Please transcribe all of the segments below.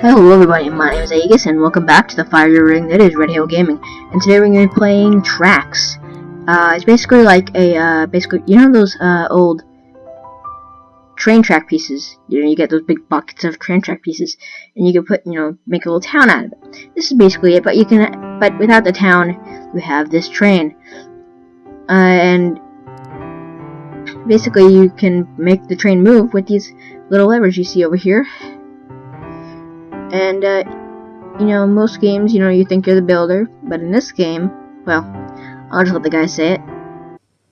Hello everybody, my name is Aegis and welcome back to the fire ring that is Red Hill Gaming. And today we're going to be playing Tracks. Uh, it's basically like a, uh, basically, you know those, uh, old train track pieces? You know, you get those big buckets of train track pieces, and you can put, you know, make a little town out of it. This is basically it, but you can, but without the town, you have this train. Uh, and basically you can make the train move with these little levers you see over here. And, uh, you know, most games, you know, you think you're the builder, but in this game, well, I'll just let the guy say it.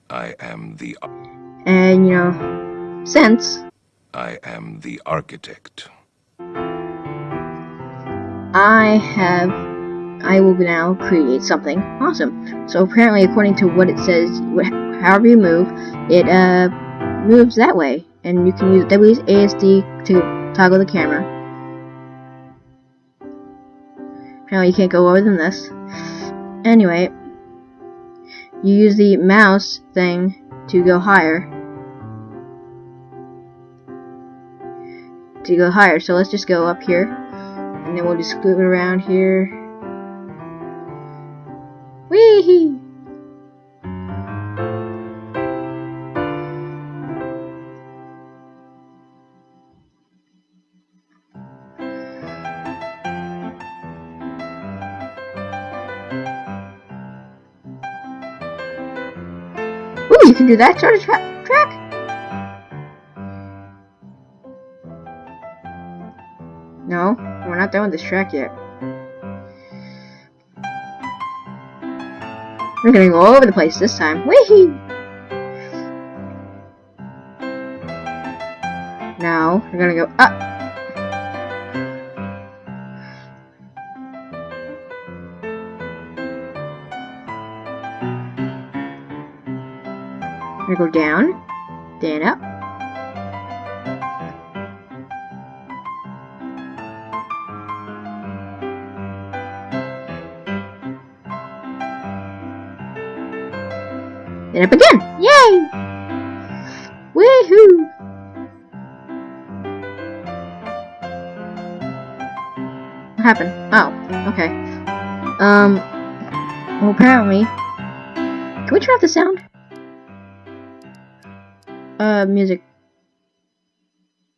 I am the And, you know, since I am the architect. I have, I will now create something awesome. So apparently, according to what it says, however you move, it, uh, moves that way. And you can use WASD to toggle the camera. Apparently you can't go lower than this. Anyway, you use the mouse thing to go higher. To go higher, so let's just go up here. And then we'll just scoot around here. Wee! Ooh, can do that sort of tra track? No, we're not done with this track yet. We're gonna go all over the place this time. Now, we're gonna go up. Gonna go down, then up. Then up again. Yay! Woohoo! What happened? Oh, okay. Um, well apparently, can we turn off the sound? Uh, music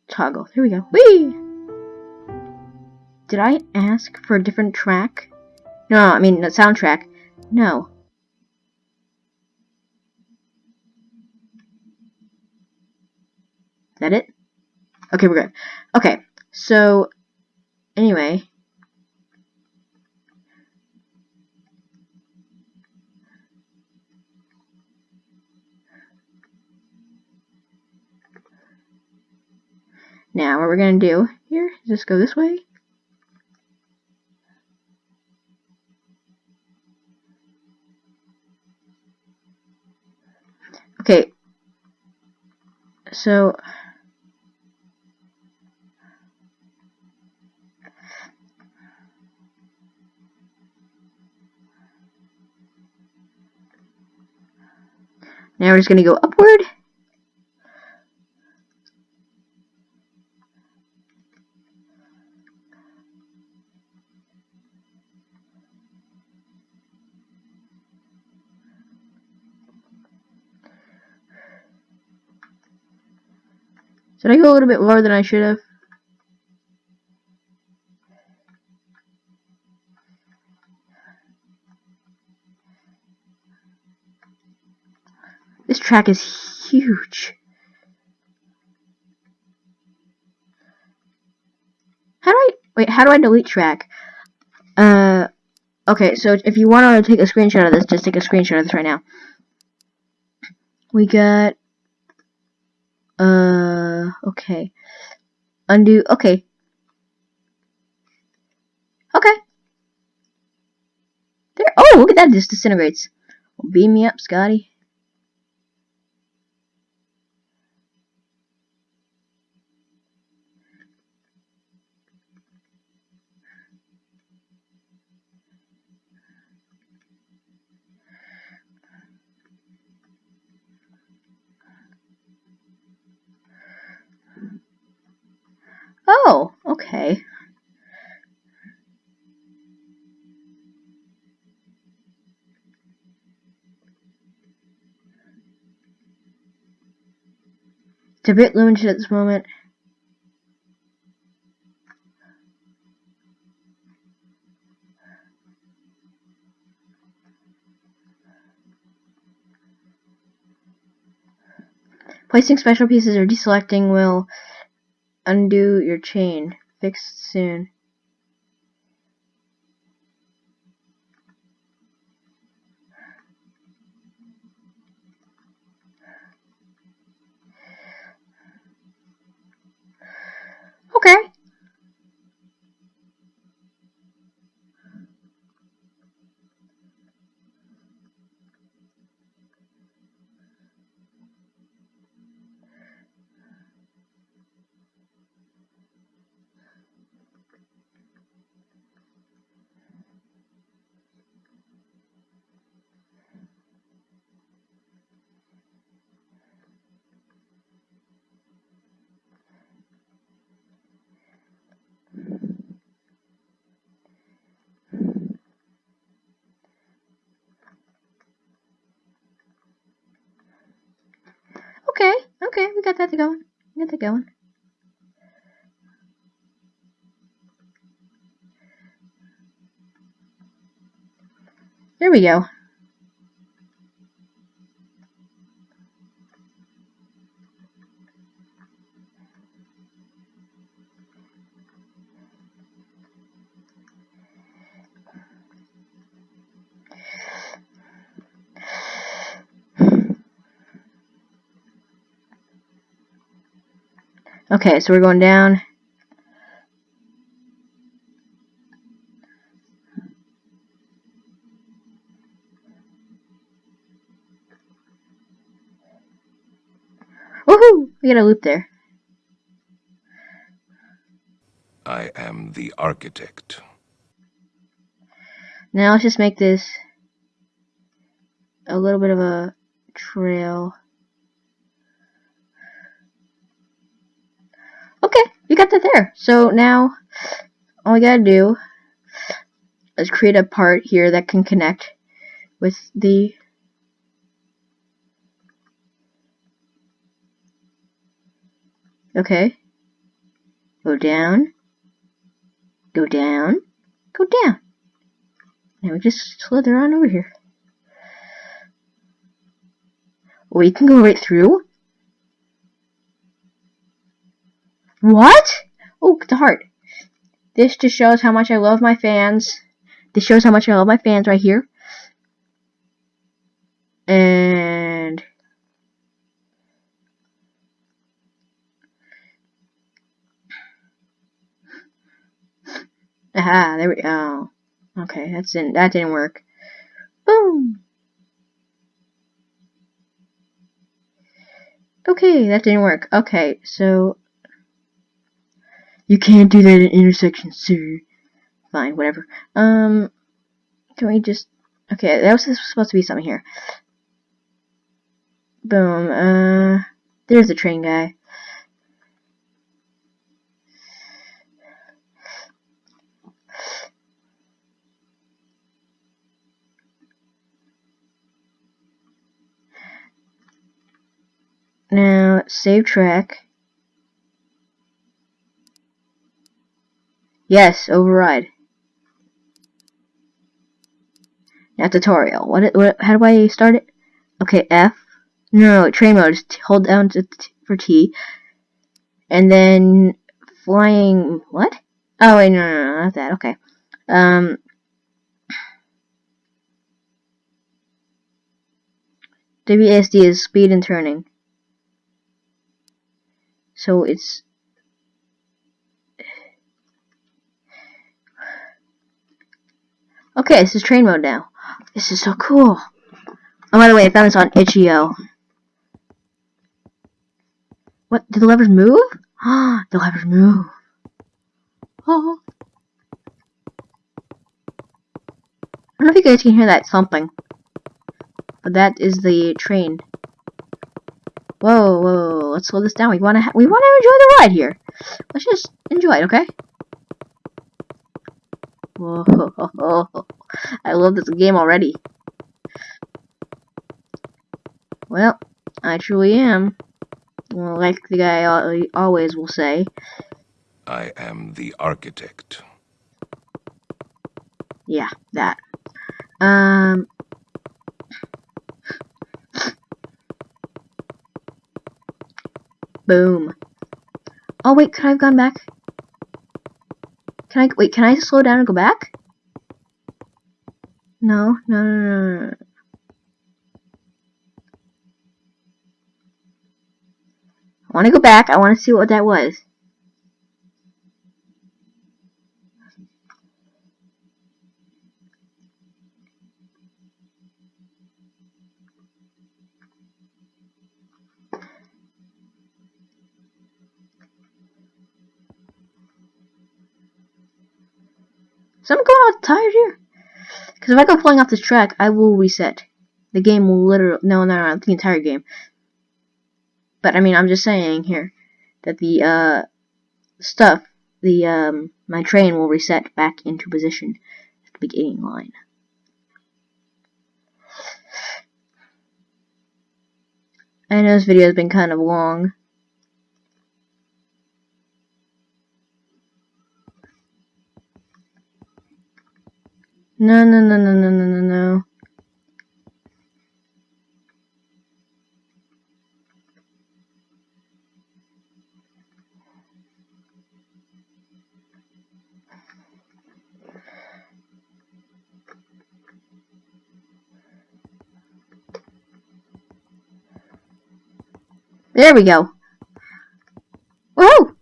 toggle. Here we go. Whee! Did I ask for a different track? No, I mean, the soundtrack. No. Is that it? Okay, we're good. Okay, so, anyway. Now, what we're going to do here is just go this way. Okay. So, now we're just going to go upward. Did I go a little bit lower than I should have? This track is huge. How do I wait? How do I delete track? Uh, okay. So if you want to take a screenshot of this, just take a screenshot of this right now. We got uh, okay. Undo, okay. Okay. There, oh, look at that, just disintegrates. Beam me up, Scotty. Oh, okay. It's a bit limited at this moment. Placing special pieces or deselecting will undo your chain. Fixed soon. Okay. Okay, okay, we got that going. We got that going. There we go. Okay, so we're going down. Woohoo! We got a loop there. I am the architect. Now let's just make this a little bit of a trail. Okay, you got that there. So now all we gotta do is create a part here that can connect with the Okay. Go down. Go down. Go down. Now we just slither on over here. We can go right through. What? Oh, the heart. This just shows how much I love my fans. This shows how much I love my fans right here. And aha, there we go. Okay, that's in that didn't work. Boom. Okay, that didn't work. Okay, so you can't do that at intersection, sir. Fine, whatever. Um, can we just... Okay, that was supposed to be something here. Boom. Uh, there's the train guy. Now, save track. Yes, override. Now tutorial. What, what? How do I start it? Okay, F. No, no, train mode. Just hold down to for T. And then flying. What? Oh wait, no, no, no, not that. Okay. Um. WASD is speed and turning. So it's Okay, this is train mode now. This is so cool. Oh, by the way, I found this on itch.io. What? Did the levers move? Ah, the levers move. Oh. I don't know if you guys can hear that thumping. But that is the train. Whoa, whoa, let's slow this down. We wanna we wanna enjoy the ride here. Let's just enjoy it, okay? Whoa, I love this game already. Well, I truly am. Well, like the guy always will say. I am the architect. Yeah, that. Um. Boom. Oh wait, could I have gone back? Can I wait? Can I slow down and go back? No, no, no, no, no. I want to go back. I want to see what that was. So I'm going out tired here. Because if I go flying off this track, I will reset. The game will literally no, no, no, the entire game. But I mean, I'm just saying here that the uh, stuff, the um, my train will reset back into position at the beginning line. I know this video has been kind of long. No, no, no, no, no, no, no, no. There we go. Whoa! We're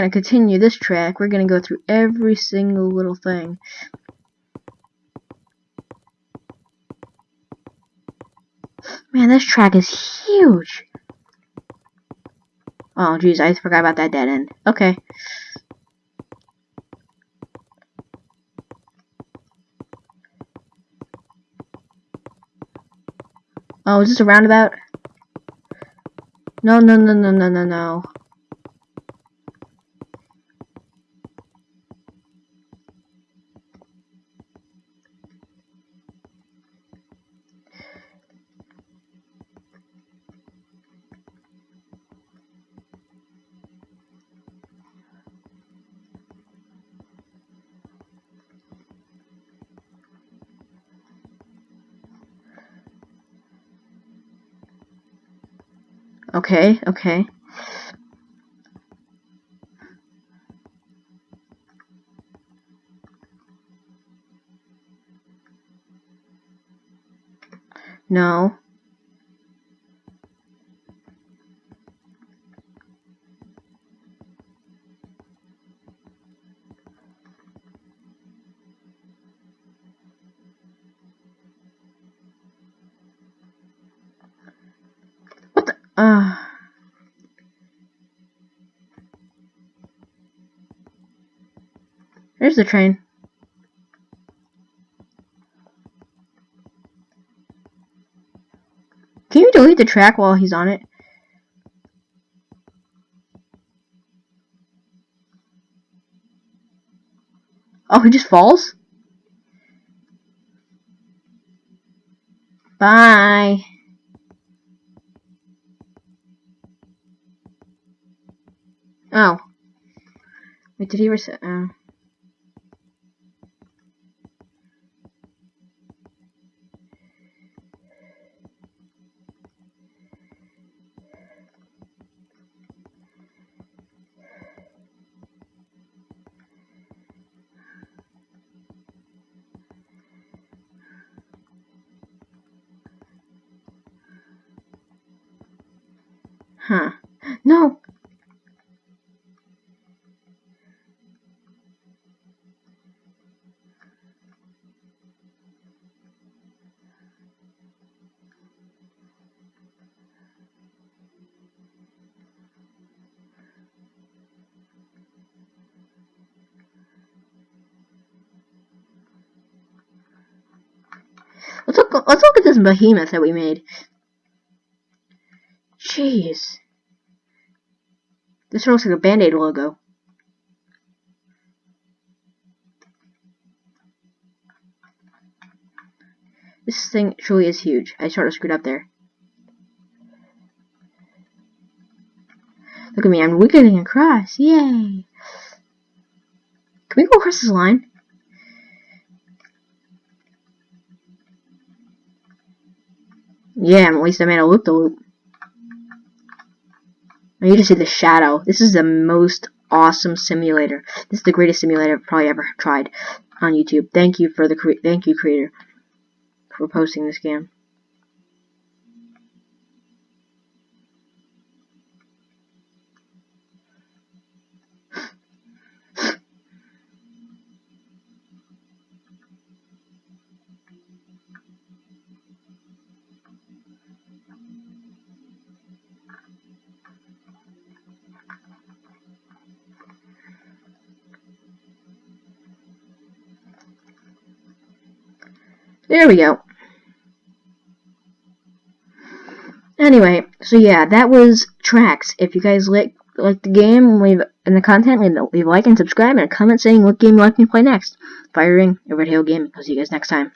going to continue this track. We're going to go through every single little thing. Man, this track is huge. Oh, jeez, I forgot about that dead end. Okay. Oh, is this a roundabout? No, no, no, no, no, no, no. Okay, okay. No. Uh. There's the train. Can you delete the track while he's on it? Oh, he just falls? Bye. He reset? Oh. Huh. No. Let's look. Let's look at this behemoth that we made. Jeez. This one looks like a Band-Aid logo. This thing truly is huge. I sort of screwed up there. Look at me, I'm wiggling across. Yay! Can we go across this line? Yeah, at least I made a loop the loop. I need to see the shadow. This is the most awesome simulator. This is the greatest simulator I've probably ever tried on YouTube. Thank you for the thank you creator for posting this game. There we go. Anyway, so yeah, that was Tracks. If you guys like like the game, leave and the content, leave, leave a like and subscribe and a comment saying what game you like me to play next. Firing over Red Hill Gaming. I'll see you guys next time.